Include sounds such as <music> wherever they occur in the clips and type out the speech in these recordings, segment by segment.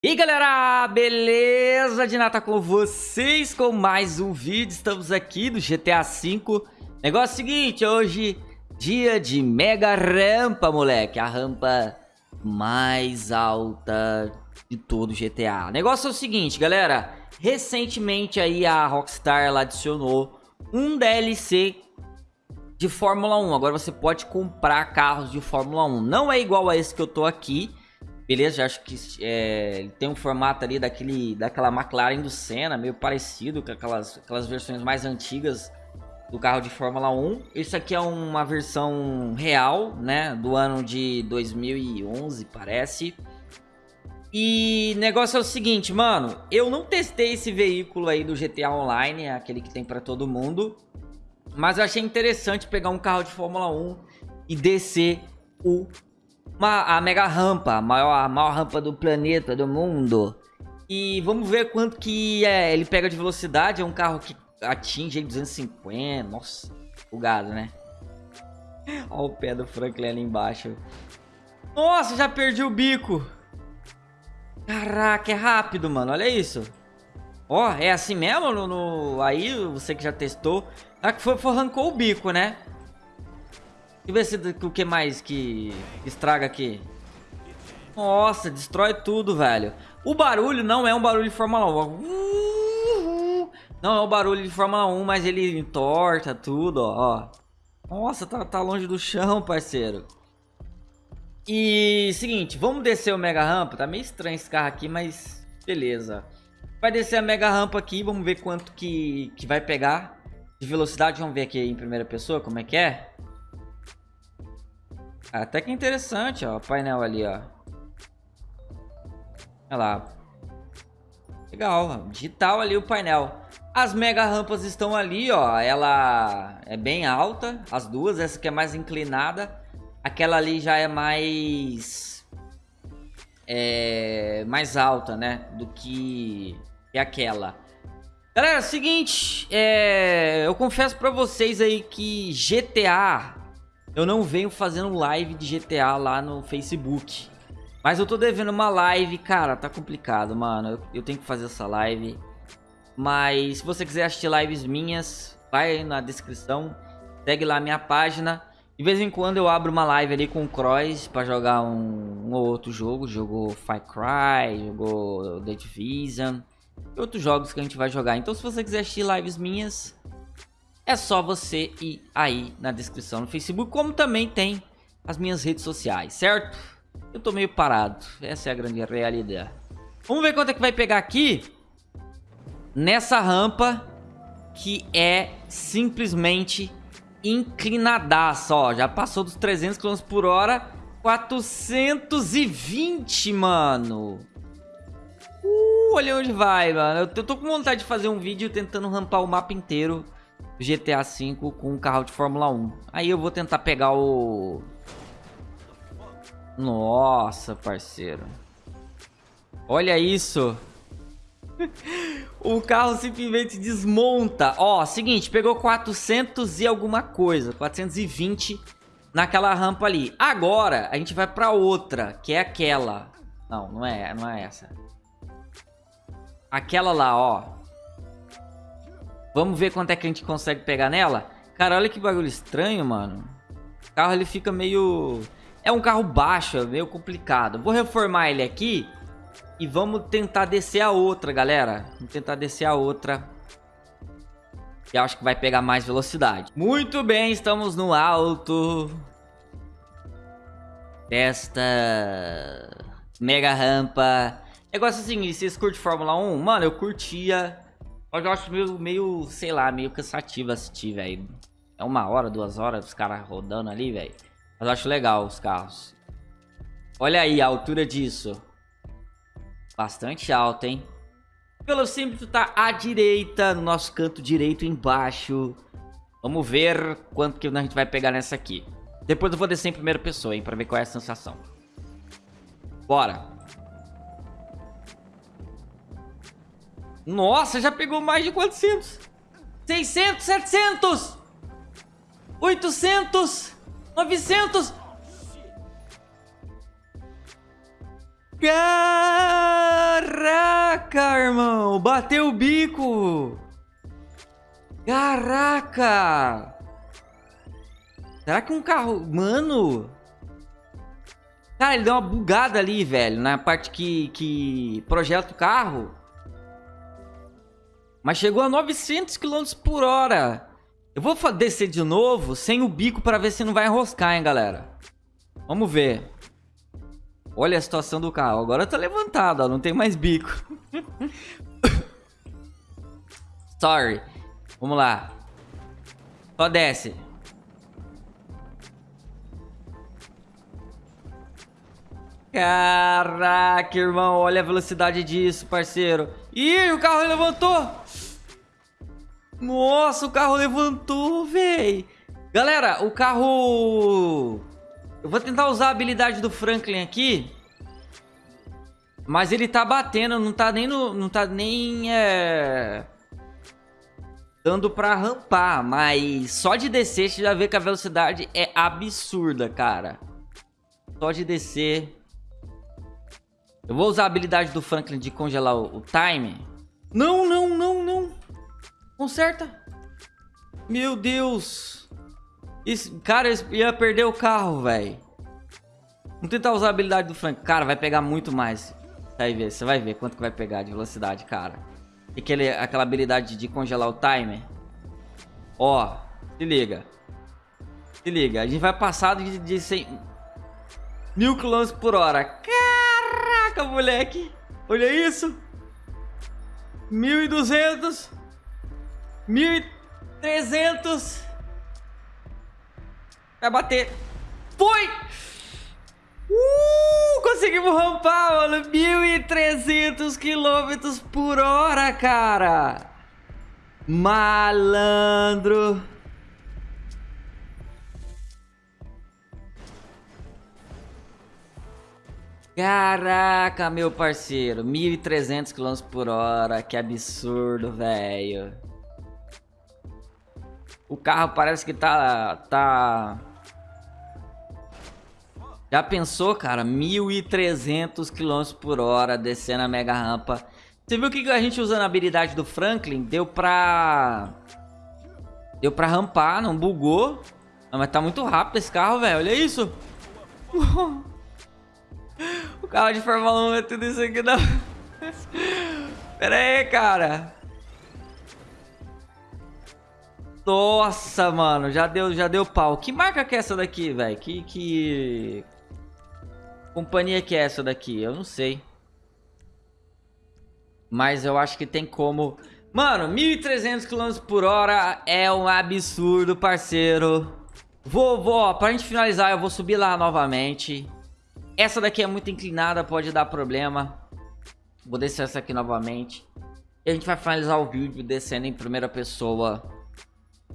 E galera, beleza? De nata com vocês com mais um vídeo, estamos aqui do GTA V. Negócio seguinte, hoje dia de mega rampa moleque. A rampa mais alta de todo o GTA Negócio é o seguinte galera, recentemente aí a Rockstar ela adicionou um DLC de Fórmula 1 Agora você pode comprar carros de Fórmula 1 Não é igual a esse que eu tô aqui Beleza, acho que é, ele tem um formato ali daquele, daquela McLaren do Senna, meio parecido com aquelas, aquelas versões mais antigas do carro de Fórmula 1. Isso aqui é uma versão real, né, do ano de 2011, parece. E negócio é o seguinte, mano, eu não testei esse veículo aí do GTA Online, aquele que tem para todo mundo, mas eu achei interessante pegar um carro de Fórmula 1 e descer o uma, a mega rampa, a maior, a maior rampa do planeta, do mundo. E vamos ver quanto que é, ele pega de velocidade. É um carro que atinge 250. Nossa, bugado, né? <laughs> Olha o pé do Franklin ali embaixo. Nossa, já perdi o bico. Caraca, é rápido, mano. Olha isso. Ó, é assim mesmo? No, no, aí, você que já testou. Ah, que foi, foi, arrancou o bico, né? Deixa eu ver se o que mais que estraga aqui. Nossa, destrói tudo, velho. O barulho não é um barulho de Fórmula 1. Não é um barulho de Fórmula 1, mas ele entorta tudo, ó. Nossa, tá, tá longe do chão, parceiro. E seguinte, vamos descer o mega rampa. Tá meio estranho esse carro aqui, mas beleza. Vai descer a mega rampa aqui, vamos ver quanto que, que vai pegar de velocidade. Vamos ver aqui em primeira pessoa como é que é. Até que interessante, ó, o painel ali, ó. Olha lá. Legal, digital ali o painel. As mega rampas estão ali, ó. Ela é bem alta, as duas. Essa aqui é mais inclinada. Aquela ali já é mais... É... Mais alta, né? Do que, que aquela. Galera, é seguinte. É... Eu confesso pra vocês aí que GTA eu não venho fazendo live de GTA lá no Facebook. Mas eu tô devendo uma live, cara, tá complicado, mano. Eu, eu, tenho que fazer essa live. Mas se você quiser assistir lives minhas, vai na descrição. Segue lá minha página. De vez em quando eu abro uma live ali com o Cross pra jogar um, um ou outro jogo. Jogou Far Cry, jogou The Division. E outros jogos que a gente vai jogar. Então se você quiser assistir lives minhas, é só você ir aí na descrição no Facebook, como também tem as minhas redes sociais, certo? Eu tô meio parado, essa é a grande realidade. Vamos ver quanto é que vai pegar aqui nessa rampa que é simplesmente inclinadaça, ó. Já passou dos 300 km por hora, 420, mano. Uh, olha onde vai, mano. Eu tô com vontade de fazer um vídeo tentando rampar o mapa inteiro GTA V com um carro de Fórmula 1. Aí eu vou tentar pegar o... Nossa, parceiro. Olha isso. <laughs> o carro simplesmente desmonta. Ó, seguinte, pegou 400 e alguma coisa. 420 naquela rampa ali. Agora, a gente vai pra outra, que é aquela. Não, não é, não é essa. Aquela lá, ó. Vamos ver quanto é que a gente consegue pegar nela. Cara, olha que bagulho estranho, mano. O carro ele fica meio... É um carro baixo, é meio complicado. Vou reformar ele aqui e vamos tentar descer a outra, galera. Vamos tentar descer a outra. Que acho que vai pegar mais velocidade. Muito bem, estamos no alto. Desta mega rampa. Negócio assim, vocês curtem Fórmula 1? Mano, eu curtia mas eu acho meio, meio, sei lá, meio cansativo assistir, velho. É uma hora, duas horas, os caras rodando ali, velho. Mas eu acho legal os carros. Olha aí a altura disso. Bastante alta, hein? O velocímetro tá à direita, no nosso canto direito embaixo. Vamos ver quanto que a gente vai pegar nessa aqui. Depois eu vou descer em primeira pessoa, hein, pra ver qual é a sensação. Bora. Nossa, já pegou mais de 400. 600, 700. 800. 900. Cara! Caraca, irmão! Bateu o bico! Caraca! Será que um carro... Mano! Cara, ele deu uma bugada ali, velho. Na parte que, que projeta o carro. Mas chegou a 900 km por hora. Eu vou descer de novo sem o bico pra ver se não vai enroscar, hein, galera. Vamos ver. Olha a situação do carro. Agora tá levantado, ó. Não tem mais bico. <laughs> Sorry. Vamos lá. Só desce. Caraca, irmão. Olha a velocidade disso, parceiro. Ih, o carro levantou. Nossa, o carro levantou, véi. Galera, o carro... Eu vou tentar usar a habilidade do Franklin aqui. Mas ele tá batendo, não tá nem no... Não tá nem... É... Dando pra rampar, mas só de descer você já vê que a velocidade é absurda, cara. Só de descer. Eu vou usar a habilidade do Franklin de congelar o, o time. Não, não, não, não. Conserta. Meu Deus. Esse, cara, eu ia perder o carro, velho. Vamos tentar usar a habilidade do Frank. Cara, vai pegar muito mais. Vai ver, você vai ver quanto que vai pegar de velocidade, cara. E aquele, aquela habilidade de congelar o timer. Ó, se liga. Se liga, a gente vai passar de, de 100... Mil quilômetros por hora. Caraca, moleque. Olha isso. 1.200. 1.300. Vai bater. Foi! Uh, conseguimos rampar, mano. 1.300 quilômetros por hora, cara. Malandro. Caraca, meu parceiro. 1.300 km por hora. Que absurdo, velho. O carro parece que tá... tá... Já pensou, cara? 1.300 km por hora descendo a mega rampa. Você viu que a gente usando a habilidade do Franklin deu pra... Deu pra rampar, não bugou. Mas tá muito rápido esse carro, velho. Olha isso. <laughs> <laughs> o carro de Fórmula 1 é tudo isso aqui não. <laughs> Pera aí, cara. Nossa, mano, já deu, já deu pau. Que marca que é essa daqui, velho? Que, que... Companhia que é essa daqui? Eu não sei. Mas eu acho que tem como... Mano, 1.300 km por hora é um absurdo, parceiro. Vou, vou, ó, pra gente finalizar, eu vou subir lá novamente. Essa daqui é muito inclinada, pode dar problema. Vou descer essa aqui novamente. E a gente vai finalizar o vídeo descendo em primeira pessoa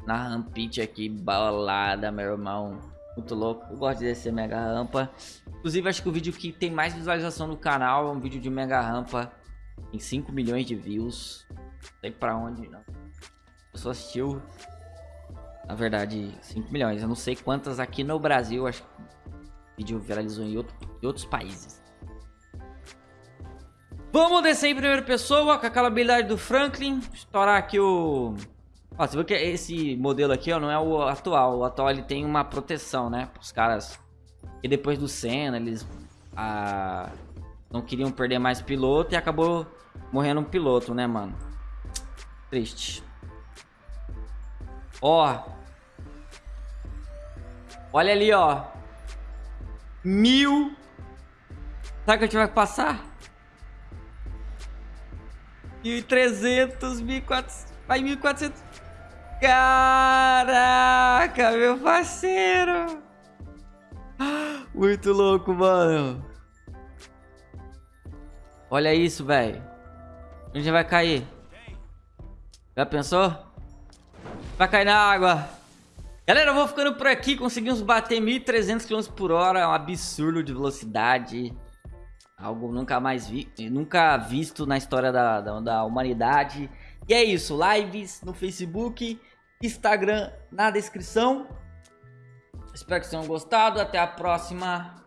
na rampite aqui, balada, meu irmão. Muito louco. Eu gosto de descer mega rampa. Inclusive, acho que o vídeo que tem mais visualização no canal é um vídeo de mega rampa. Tem 5 milhões de views. Não sei pra onde, não. Eu só assistiu. Na verdade, 5 milhões. Eu não sei quantas aqui no Brasil. Acho que vídeo viralizou em, outro, em outros países. Vamos descer em primeira pessoa com aquela habilidade do Franklin. Estourar aqui o... Ó, você viu que esse modelo aqui, ó, não é o atual. O atual, ele tem uma proteção, né? Os caras... E depois do Senna, eles... Ah, não queriam perder mais piloto e acabou morrendo um piloto, né, mano? Triste. Ó. Olha ali, ó. Mil. Sabe que a gente vai passar? 1.300, 1.400... Vai 1.400... Caraca, meu parceiro. Muito louco, mano. Olha isso, velho. Onde vai cair? Já pensou? Vai cair na água. Galera, eu vou ficando por aqui. Conseguimos bater 1.300 km por hora. É um absurdo de velocidade. Algo nunca mais vi, nunca visto na história da, da, da humanidade. E é isso. Lives no Facebook. Instagram na descrição. Espero que tenham gostado. Até a próxima.